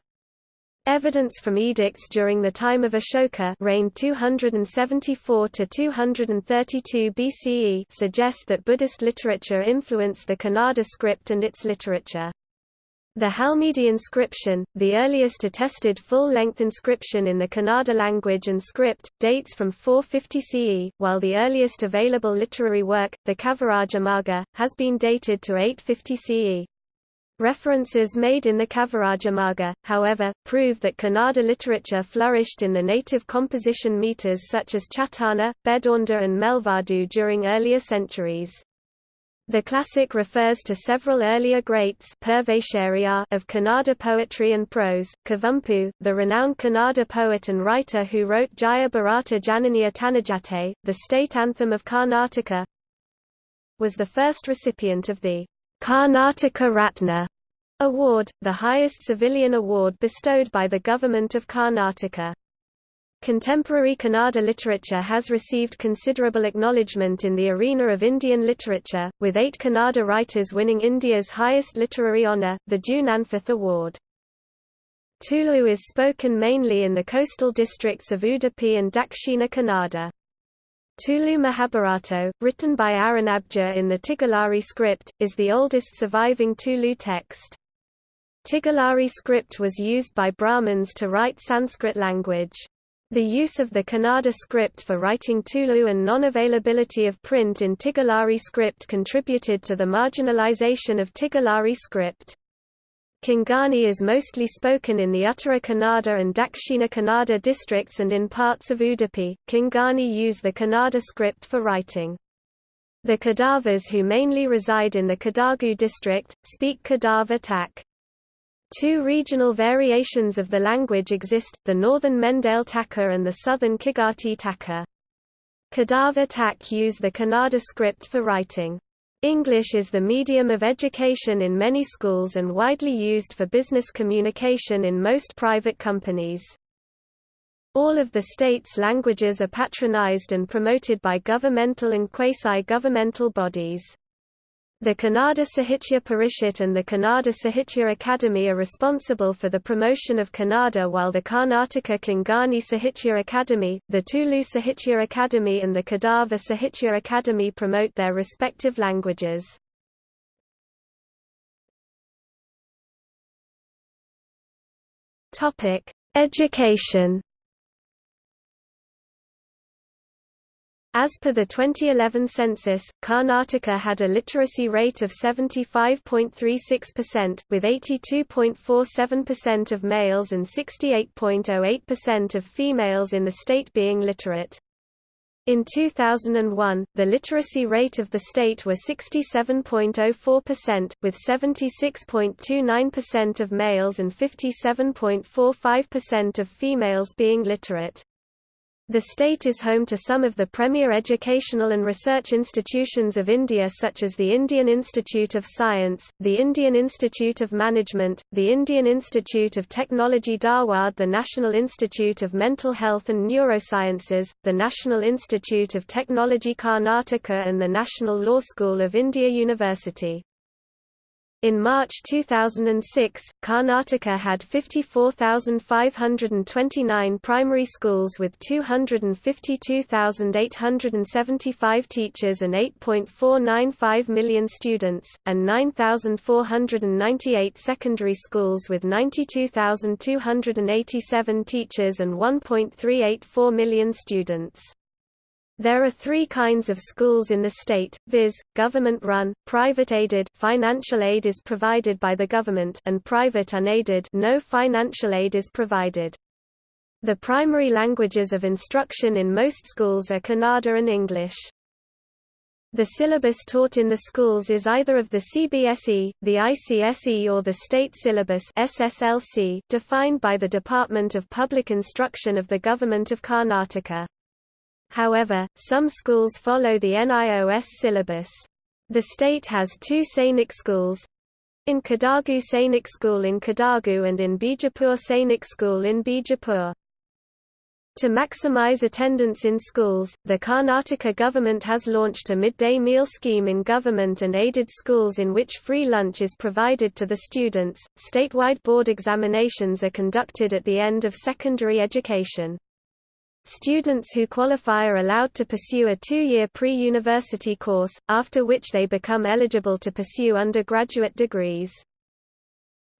Evidence from edicts during the time of Ashoka reigned 274 to 232 BCE suggest that Buddhist literature influenced the Kannada script and its literature. The Halmidi inscription, the earliest attested full-length inscription in the Kannada language and script, dates from 450 CE, while the earliest available literary work, the Kavirajamagga, has been dated to 850 CE. References made in the Kavirajamagga, however, prove that Kannada literature flourished in the native composition meters such as Chatana, Bedonda and Melvadu during earlier centuries. The classic refers to several earlier greats of Kannada poetry and prose. Kuvempu, the renowned Kannada poet and writer who wrote Jaya Bharata Jananiya Tanujate, the state anthem of Karnataka, was the first recipient of the Karnataka Ratna award, the highest civilian award bestowed by the government of Karnataka. Contemporary Kannada literature has received considerable acknowledgement in the arena of Indian literature, with eight Kannada writers winning India's highest literary honour, the Jnanpith Award. Tulu is spoken mainly in the coastal districts of Udupi and Dakshina Kannada. Tulu Mahabharato, written by Arunabja in the Tigalari script, is the oldest surviving Tulu text. Tigalari script was used by Brahmins to write Sanskrit language. The use of the Kannada script for writing Tulu and non-availability of print in Tigalari script contributed to the marginalization of Tigalari script. Konkani is mostly spoken in the Uttara Kannada and Dakshina Kannada districts and in parts of Udupi. Konkani use the Kannada script for writing. The Kodavas who mainly reside in the Kodagu district, speak Kodava Tak. Two regional variations of the language exist, the northern Mendale Taka and the southern Kigati Taka. Kodava Tak use the Kannada script for writing. English is the medium of education in many schools and widely used for business communication in most private companies. All of the state's languages are patronized and promoted by governmental and quasi-governmental bodies. The Kannada Sahitya Parishat and the Kannada Sahitya Academy are responsible for the promotion of Kannada while the Karnataka Konkani Sahitya Academy, the Tulu Sahitya Academy and the Kodava Sahitya Academy promote their respective languages. Education As per the 2011 census, Karnataka had a literacy rate of 75.36%, with 82.47% of males and 68.08% of females in the state being literate. In 2001, the literacy rate of the state was 67.04%, with 76.29% of males and 57.45% of females being literate. The state is home to some of the premier educational and research institutions of India such as the Indian Institute of Science, the Indian Institute of Management, the Indian Institute of Technology Dharwad the National Institute of Mental Health and Neurosciences, the National Institute of Technology Karnataka and the National Law School of India University. In March 2006, Karnataka had 54,529 primary schools with 252,875 teachers and 8.495 million students, and 9,498 secondary schools with 92,287 teachers and 1.384 million students. There are three kinds of schools in the state, viz., government-run, private-aided financial aid is provided by the government and private unaided no financial aid is provided. The primary languages of instruction in most schools are Kannada and English. The syllabus taught in the schools is either of the CBSE, the ICSE or the State Syllabus SSLC, defined by the Department of Public Instruction of the Government of Karnataka. However, some schools follow the NIOS syllabus. The state has two Sainik schools in Kodagu Sainik School in Kodagu and in Bijapur Sainik School in Bijapur. To maximize attendance in schools, the Karnataka government has launched a midday meal scheme in government and aided schools in which free lunch is provided to the students. Statewide board examinations are conducted at the end of secondary education. Students who qualify are allowed to pursue a two-year pre-university course, after which they become eligible to pursue undergraduate degrees.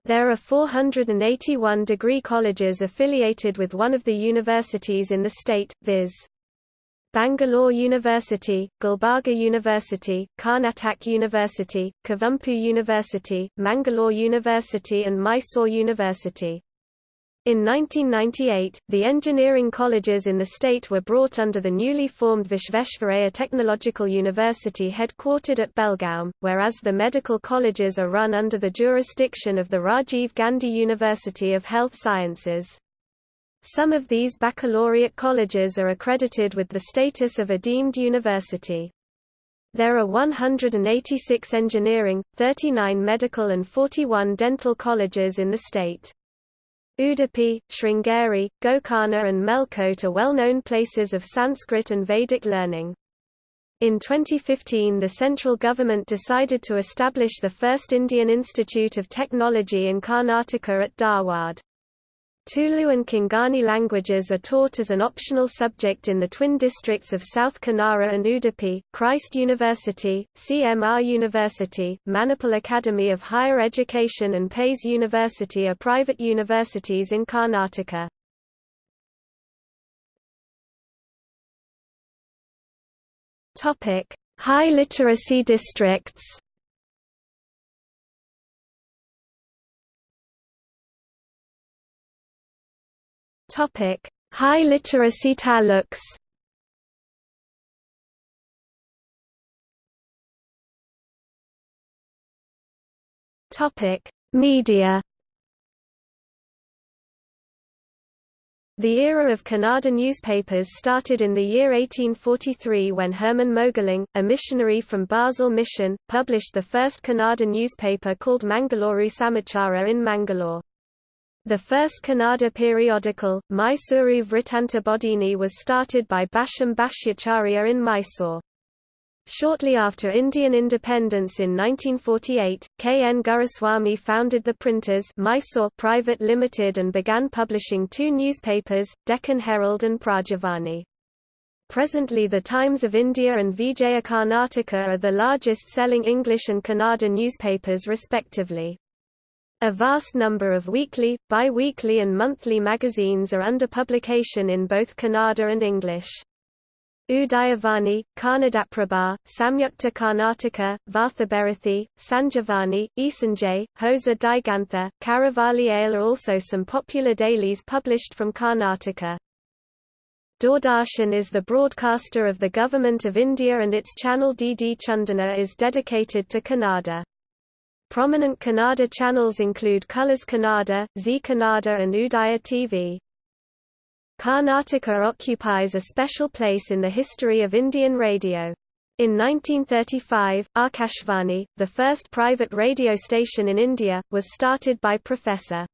There are 481 degree colleges affiliated with one of the universities in the state, viz. Bangalore University, Gulbarga University, Karnataka University, Kuvempu University, Mangalore University and Mysore University. In 1998, the engineering colleges in the state were brought under the newly formed Vishveshvaraya Technological University headquartered at Belgaum, whereas the medical colleges are run under the jurisdiction of the Rajiv Gandhi University of Health Sciences. Some of these baccalaureate colleges are accredited with the status of a deemed university. There are 186 engineering, 39 medical and 41 dental colleges in the state. Udupi, Sringeri, Gokarna and Melkote are well-known places of Sanskrit and Vedic learning. In 2015 the central government decided to establish the first Indian Institute of Technology in Karnataka at Dharwad. Tulu and Konkani languages are taught as an optional subject in the twin districts of South Kanara and Udupi. Christ University, CMR University, Manipal Academy of Higher Education and Pais University are private universities in Karnataka. High literacy districts. Topic: High literacy taluks. Topic: Media. The era of Kannada newspapers started in the year 1843 when Herman Mögling, a missionary from Basel Mission, published the first Kannada newspaper called Mangalore Samachara in Mangalore. The first Kannada periodical, Mysuru Vrittanta Bodhini was started by Bhashyam Bhashyacharya in Mysore. Shortly after Indian independence in 1948, K. N. Guruswamy founded the Printers Mysore Private Limited and began publishing two newspapers, Deccan Herald and Prajavani. Presently the Times of India and Vijaya Karnataka are the largest selling English and Kannada newspapers respectively. A vast number of weekly, bi-weekly and monthly magazines are under publication in both Kannada and English. Udayavani, Kannadaprabha, Samyukta Karnataka, Varthabharathi, Sanjivani, Ee Sanje, Hosa Digantha, Karavali Ale are also some popular dailies published from Karnataka. Doordarshan is the broadcaster of the Government of India and its channel DD Chandana is dedicated to Kannada. Prominent Kannada channels include Colors Kannada, Zee Kannada and Udaya TV. Karnataka occupies a special place in the history of Indian radio. In 1935, Akashvani, the first private radio station in India, was started by Professor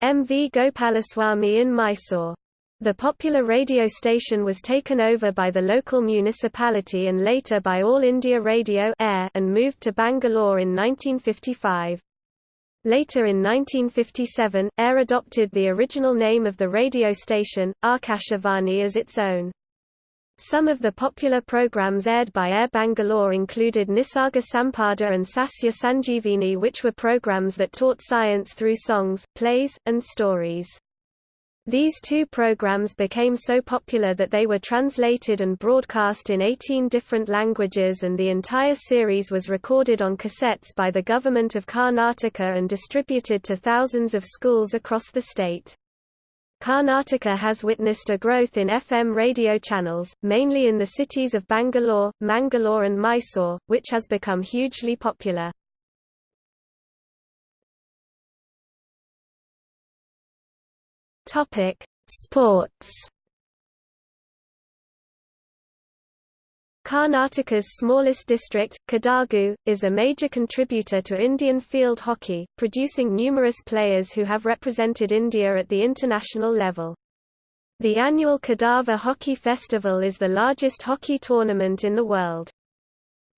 M. V. Gopalaswamy in Mysore. The popular radio station was taken over by the local municipality and later by All India Radio Air and moved to Bangalore in 1955. Later in 1957, Air adopted the original name of the radio station, Akashvani as its own. Some of the popular programs aired by Air Bangalore included Nisarga Sampada and Sasya Sanjeevini which were programs that taught science through songs, plays, and stories. These two programs became so popular that they were translated and broadcast in 18 different languages and the entire series was recorded on cassettes by the government of Karnataka and distributed to thousands of schools across the state. Karnataka has witnessed a growth in FM radio channels, mainly in the cities of Bangalore, Mangalore and Mysore, which has become hugely popular. Topic: Sports. Karnataka's smallest district, Kodagu, is a major contributor to Indian field hockey, producing numerous players who have represented India at the international level. The annual Kodava Hockey Festival is the largest hockey tournament in the world.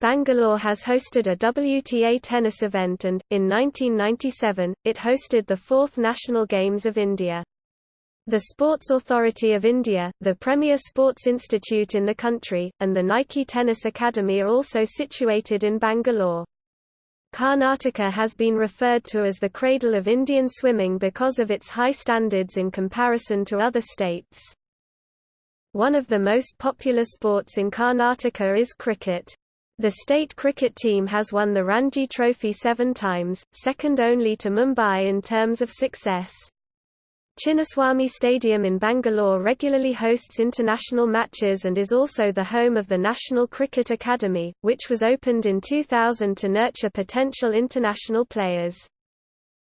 Bangalore has hosted a WTA tennis event and, in 1997, it hosted the fourth National Games of India. The Sports Authority of India, the premier sports institute in the country, and the Nike Tennis Academy are also situated in Bangalore. Karnataka has been referred to as the cradle of Indian swimming because of its high standards in comparison to other states. One of the most popular sports in Karnataka is cricket. The state cricket team has won the Ranji Trophy seven times, second only to Mumbai in terms of success. Chinnaswamy Stadium in Bangalore regularly hosts international matches and is also the home of the National Cricket Academy, which was opened in 2000 to nurture potential international players.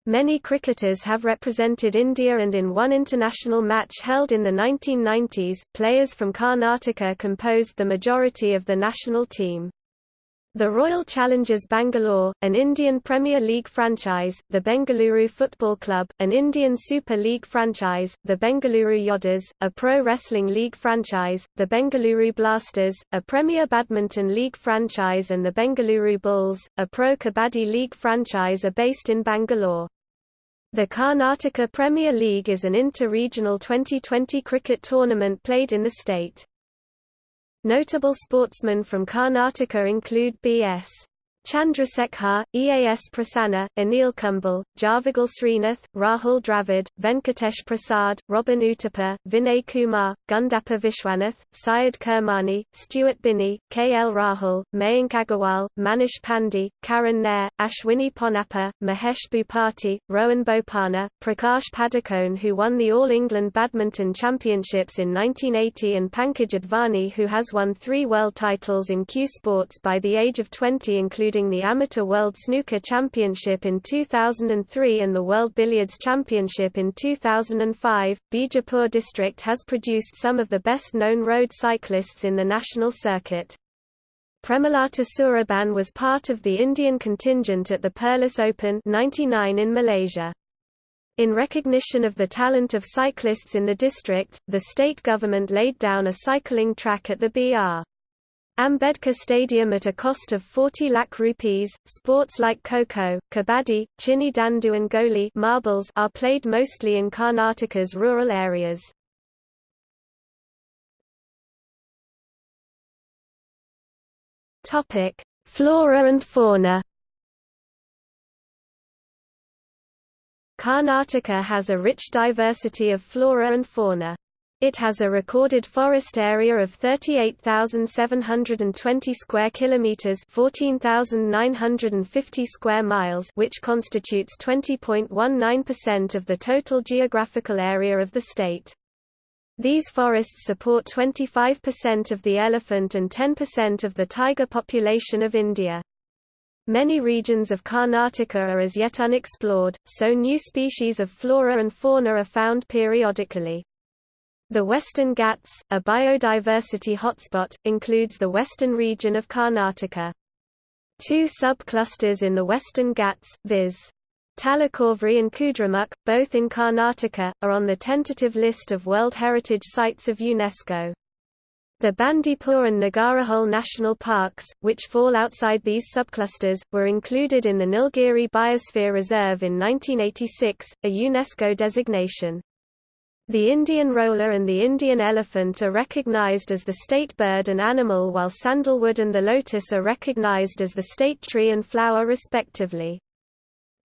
Many cricketers have represented India and in one international match held in the 1990s, players from Karnataka composed the majority of the national team. The Royal Challengers Bangalore, an Indian Premier League franchise, the Bengaluru Football Club, an Indian Super League franchise, the Bengaluru Yodhas, a pro wrestling league franchise, the Bengaluru Blasters, a Premier Badminton League franchise and the Bengaluru Bulls, a pro Kabaddi League franchise are based in Bangalore. The Karnataka Premier League is an inter-regional 2020 cricket tournament played in the state. Notable sportsmen from Karnataka include B.S. Chandrasekhar, EAS Prasanna, Anil Kumble, Javagal Srinath, Rahul Dravid, Venkatesh Prasad, Robin Uttappa, Vinay Kumar, Gundappa Vishwanath, Syed Kirmani, Stuart Binny, K. L. Rahul, Mayank Agarwal, Manish Pandey, Karun Nair, Ashwini Ponnappa, Mahesh Bhupati, Rohan Bopanna, Prakash Padukone who won the All England Badminton Championships in 1980 and Pankaj Advani who has won three world titles in cue sports by the age of 20 including including the Amateur World Snooker Championship in 2003 and the World Billiards Championship in 2005. Bijapur district has produced some of the best-known road cyclists in the national circuit. Premalata Suraban was part of the Indian contingent at the Perlis Open 99 in Malaysia. In recognition of the talent of cyclists in the district, the state government laid down a cycling track at the BR. Ambedkar Stadium at a cost of 40 lakh rupees. Sports like Kho-Kho, Kabaddi, Chinni Dandu and Goli marbles are played mostly in Karnataka's rural areas. Topic: Flora and fauna. Karnataka has a rich diversity of flora and fauna. It has a recorded forest area of 38,720 square kilometers, 14,950 square miles, which constitutes 20.19% of the total geographical area of the state. These forests support 25% of the elephant and 10% of the tiger population of India. Many regions of Karnataka are as yet unexplored, so new species of flora and fauna are found periodically. The Western Ghats, a biodiversity hotspot, includes the western region of Karnataka. Two sub-clusters in the Western Ghats, viz. Talakaveri and Kudremukh, both in Karnataka, are on the tentative list of World Heritage Sites of UNESCO. The Bandipur and Nagarhole national parks, which fall outside these subclusters, were included in the Nilgiri Biosphere Reserve in 1986, a UNESCO designation. The Indian roller and the Indian elephant are recognized as the state bird and animal while sandalwood and the lotus are recognized as the state tree and flower respectively.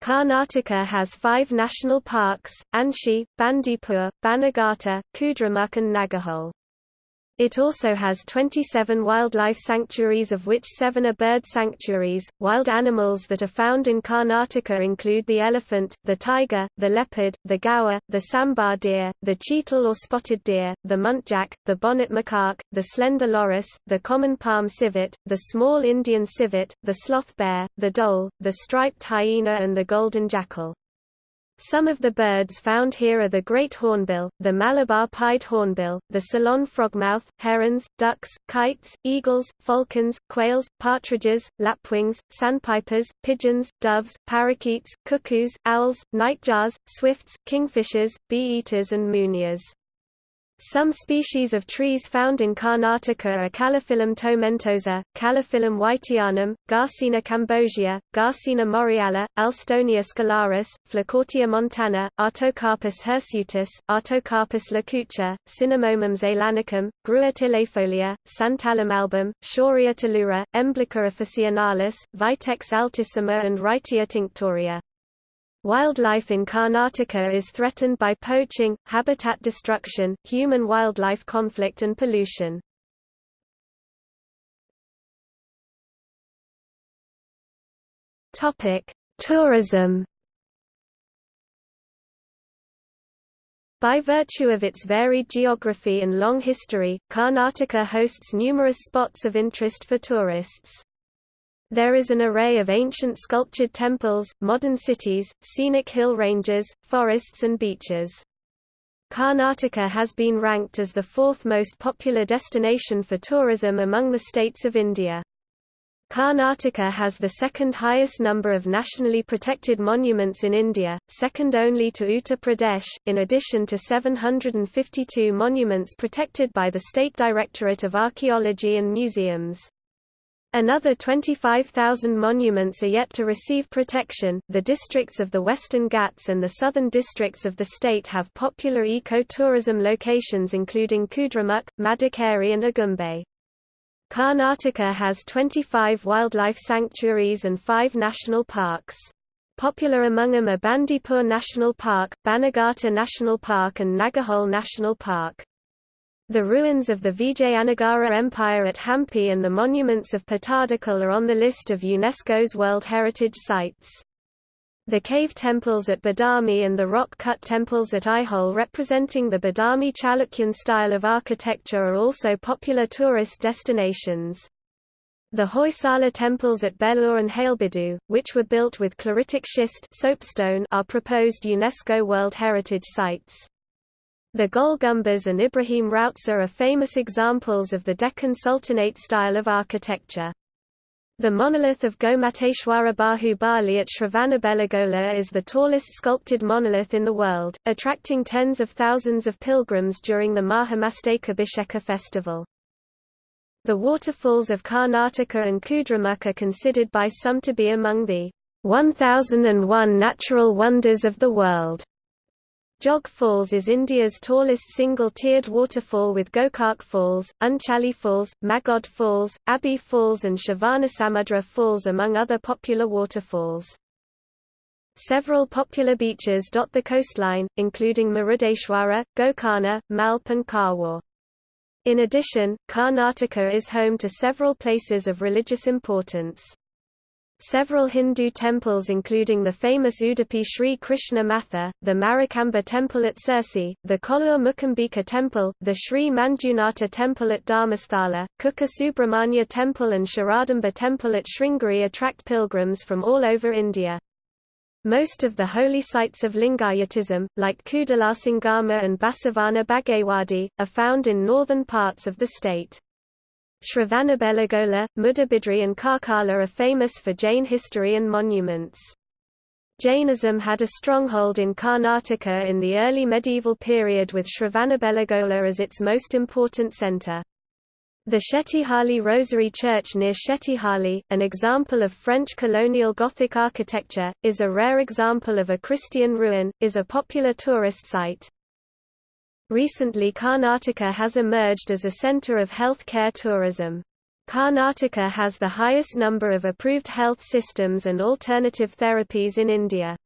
Karnataka has five national parks, Anshi, Bandipur, Bannerghatta, Kudremukh and Nagarhole. It also has 27 wildlife sanctuaries of which seven are bird sanctuaries. Wild animals that are found in Karnataka include the elephant, the tiger, the leopard, the gaur, the sambar deer, the cheetal or spotted deer, the muntjac, the bonnet macaque, the slender loris, the common palm civet, the small Indian civet, the sloth bear, the dhole, the striped hyena and the golden jackal. Some of the birds found here are the great hornbill, the Malabar pied hornbill, the Ceylon frogmouth, herons, ducks, kites, eagles, falcons, quails, partridges, lapwings, sandpipers, pigeons, doves, parakeets, cuckoos, owls, nightjars, swifts, kingfishers, bee-eaters and munias. Some species of trees found in Karnataka are Calophyllum tomentosa, Calophyllum wightianum, Garcinia cambogia, Garcinia morella, Alstonia scholaris, Flacourtia montana, Artocarpus hirsutus, Artocarpus lacucha, Cinnamomum zeylanicum, Grewia tiliifolia, Santalum album, Shorea talura, Emblica officinalis, Vitex altissima and Wrightia tinctoria. Wildlife in Karnataka is threatened by poaching, habitat destruction, human-wildlife conflict and pollution. Tourism By virtue of its varied geography and long history, Karnataka hosts numerous spots of interest for tourists. There is an array of ancient sculptured temples, modern cities, scenic hill ranges, forests and beaches. Karnataka has been ranked as the fourth most popular destination for tourism among the states of India. Karnataka has the second highest number of nationally protected monuments in India, second only to Uttar Pradesh, in addition to 752 monuments protected by the State Directorate of Archaeology and Museums. Another 25,000 monuments are yet to receive protection. The districts of the Western Ghats and the southern districts of the state have popular eco-tourism locations including Kudremukh, Madikeri and Agumbe. Karnataka has 25 wildlife sanctuaries and 5 national parks. Popular among them are Bandipur National Park, Bannerghatta National Park and Nagarhole National Park. The ruins of the Vijayanagara Empire at Hampi and the monuments of Pattadakal are on the list of UNESCO's World Heritage Sites. The cave temples at Badami and the rock-cut temples at Aihole representing the Badami Chalukyan style of architecture are also popular tourist destinations. The Hoysala temples at Belur and Halebeedu, which were built with chloritic schist soapstone, are proposed UNESCO World Heritage Sites. The Gol Gumbaz and Ibrahim Rauza are famous examples of the Deccan Sultanate style of architecture. The monolith of Gomateshwara Bahubali at Shravanabelagola is the tallest sculpted monolith in the world, attracting tens of thousands of pilgrims during the Mahamastakabhisheka festival. The waterfalls of Karnataka and Kudremukh are considered by some to be among the 1001 natural wonders of the world. Jog Falls is India's tallest single-tiered waterfall with Gokak Falls, Unchali Falls, Magod Falls, Abbey Falls and Shivanasamudra Falls among other popular waterfalls. Several popular beaches dot the coastline, including Murudeshwara, Gokarna, Malpe and Karwar. In addition, Karnataka is home to several places of religious importance. Several Hindu temples including the famous Udupi Sri Krishna Matha, the Marikamba temple at Sirsi, the Kollur Mukambika temple, the Sri Manjunatha temple at Dharmasthala, Kukke Subramanya temple and Sharadamba temple at Sringeri attract pilgrims from all over India. Most of the holy sites of Lingayatism, like Kudalasangama and Basavana Bagewadi, are found in northern parts of the state. Shravanabelagola, Mudabidri and Karkala are famous for Jain history and monuments. Jainism had a stronghold in Karnataka in the early medieval period with Shravanabelagola as its most important centre. The Shettihalli Rosary Church near Shettihalli, an example of French colonial Gothic architecture, is a rare example of a Christian ruin, is a popular tourist site. Recently Karnataka has emerged as a centre of health care tourism. Karnataka has the highest number of approved health systems and alternative therapies in India.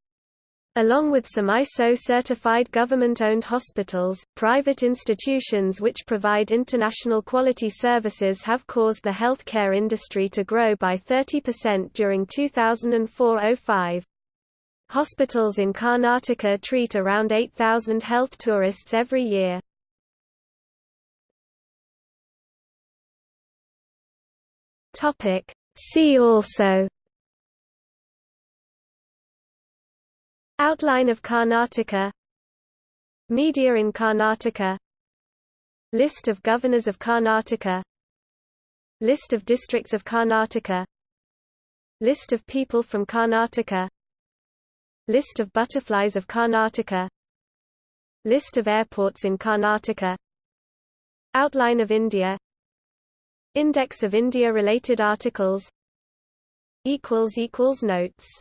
Along with some ISO-certified government-owned hospitals, private institutions which provide international quality services have caused the healthcare industry to grow by 30% during 2004-05. Hospitals in Karnataka treat around 8,000 health tourists every year. See also Outline of Karnataka Media in Karnataka List of governors of Karnataka List of districts of Karnataka List of people from Karnataka List of butterflies of Karnataka. List of airports in Karnataka. Outline of India. Index of India-related articles. Notes